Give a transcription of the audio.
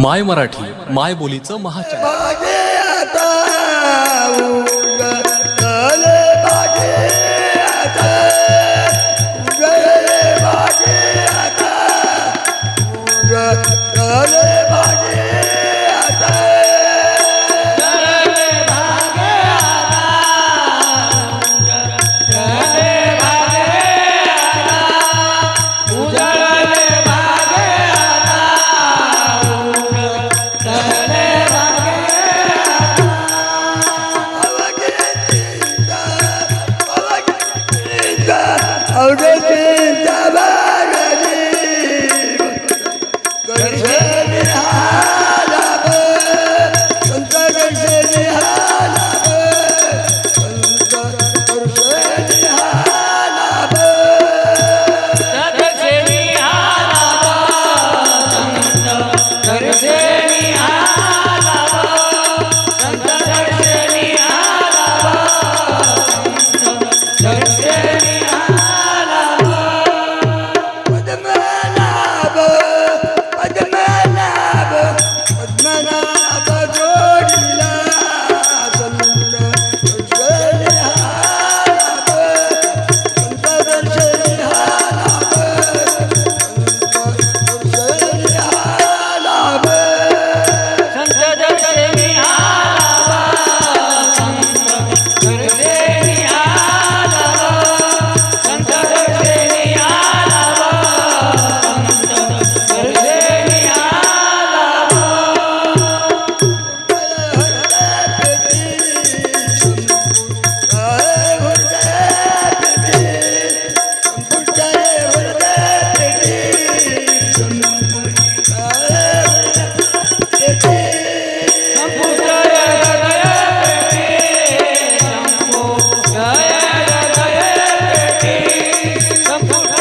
माय मराठी माय बोलीचं महाचॅनल وتنتبه Samputa